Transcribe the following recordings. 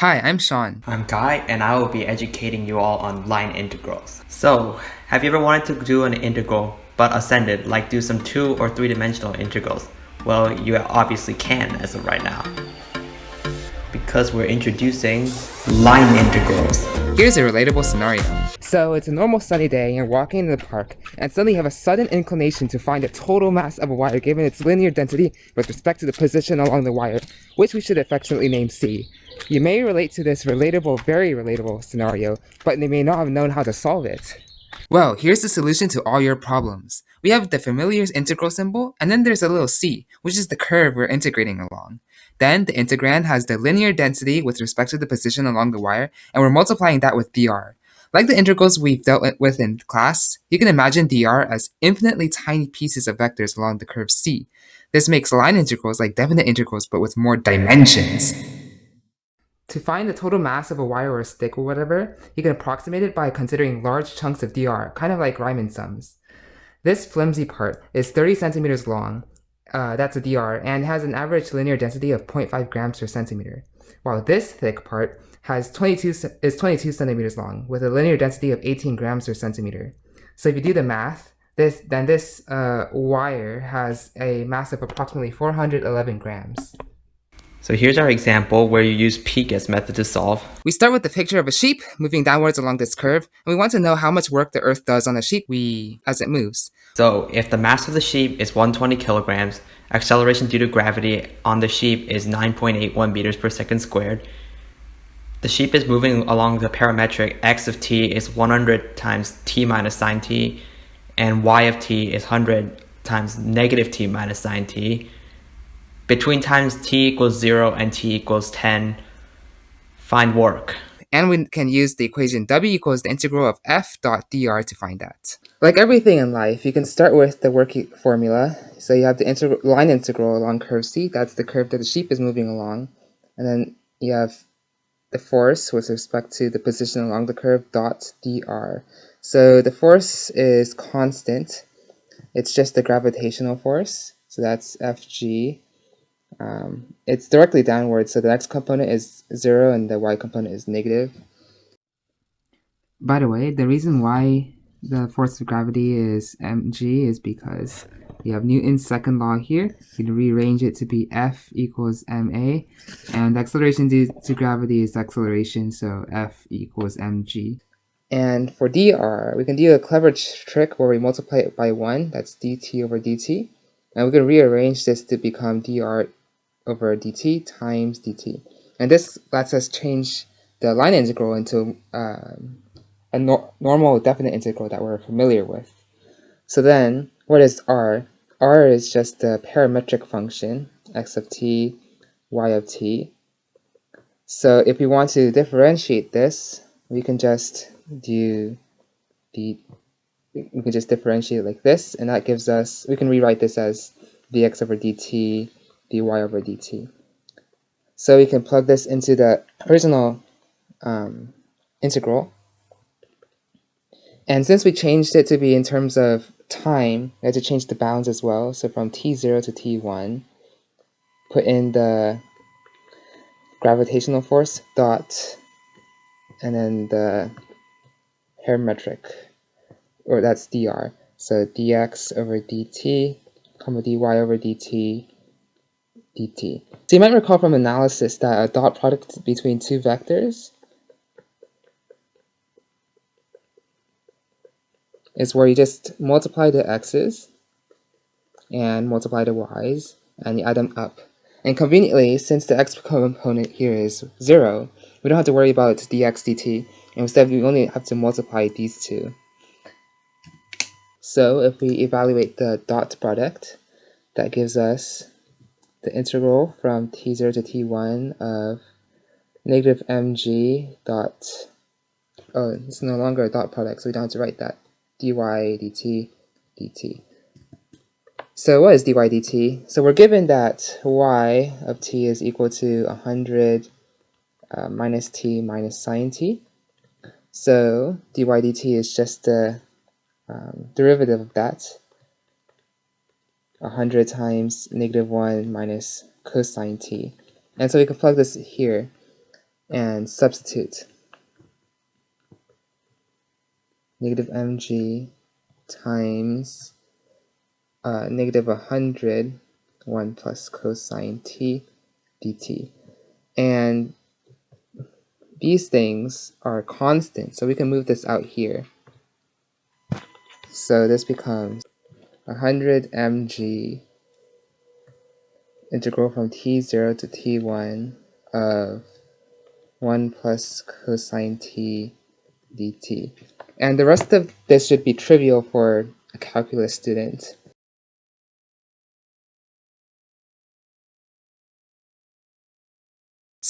Hi, I'm Sean. I'm Guy, and I will be educating you all on line integrals. So, have you ever wanted to do an integral but ascended, like do some two or three dimensional integrals? Well, you obviously can as of right now. Because we're introducing line integrals. Here's a relatable scenario. So it's a normal sunny day and you're walking in the park and suddenly you have a sudden inclination to find the total mass of a wire given its linear density with respect to the position along the wire, which we should affectionately name C. You may relate to this relatable, very relatable scenario, but they may not have known how to solve it. Well, here's the solution to all your problems. We have the familiar integral symbol, and then there's a little c, which is the curve we're integrating along. Then the integrand has the linear density with respect to the position along the wire, and we're multiplying that with dr. Like the integrals we've dealt with in class, you can imagine dr as infinitely tiny pieces of vectors along the curve c. This makes line integrals like definite integrals but with more dimensions. To find the total mass of a wire or a stick or whatever, you can approximate it by considering large chunks of dr, kind of like Riemann sums. This flimsy part is 30 centimeters long, uh, that's a dr, and has an average linear density of 0.5 grams per centimeter, while this thick part has 22 is 22 centimeters long, with a linear density of 18 grams per centimeter. So if you do the math, this then this uh, wire has a mass of approximately 411 grams. So here's our example where you use Picas method to solve. We start with the picture of a sheep moving downwards along this curve, and we want to know how much work the earth does on the sheep we as it moves. So if the mass of the sheep is 120 kilograms, acceleration due to gravity on the sheep is 9.81 meters per second squared. The sheep is moving along the parametric x of t is 100 times t minus sine t, and y of t is 100 times negative t minus sine t between times t equals 0 and t equals 10, find work. And we can use the equation w equals the integral of f dot dr to find that. Like everything in life, you can start with the work formula. So you have the integral, line integral along curve c, that's the curve that the sheep is moving along. And then you have the force with respect to the position along the curve dot dr. So the force is constant. It's just the gravitational force. So that's fg um, it's directly downward, so the x component is 0 and the y component is negative. By the way, the reason why the force of gravity is mg is because you have Newton's second law here. You can rearrange it to be F equals ma, and acceleration due to gravity is acceleration, so F equals mg. And for dr, we can do a clever trick where we multiply it by 1, that's dt over dt, and we can rearrange this to become dr over dt times dt. And this lets us change the line integral into um, a no normal definite integral that we're familiar with. So then, what is r? r is just the parametric function, x of t, y of t. So if we want to differentiate this, we can just do the we can just differentiate like this, and that gives us, we can rewrite this as dx over dt dy over dt. So we can plug this into the original um, integral. And since we changed it to be in terms of time, we had to change the bounds as well. So from t0 to t1, put in the gravitational force dot, and then the parametric, or that's dr. So dx over dt, comma dy over dt, dt. So you might recall from analysis that a dot product between two vectors is where you just multiply the x's and multiply the y's and you add them up. And conveniently, since the x component here is 0, we don't have to worry about dx dt. Instead, we only have to multiply these two. So if we evaluate the dot product, that gives us the integral from t0 to t1 of negative mg dot, oh, it's no longer a dot product, so we don't have to write that, dy dt dt. So what is dy dt? So we're given that y of t is equal to 100 uh, minus t minus sine t. So dy dt is just the um, derivative of that. 100 times negative 1 minus cosine t. And so we can plug this here. and substitute. Negative mg times uh, negative 100, 1 plus cosine t dt. And these things are constant, so we can move this out here. So this becomes 100 mg integral from t0 to t1 of 1 plus cosine t dt. And the rest of this should be trivial for a calculus student.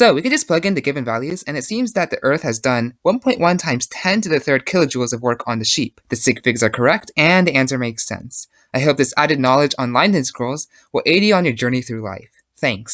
So we can just plug in the given values, and it seems that the Earth has done 1.1 times 10 to the third kilojoules of work on the sheep. The sig figs are correct, and the answer makes sense. I hope this added knowledge on line scrolls will aid you on your journey through life. Thanks.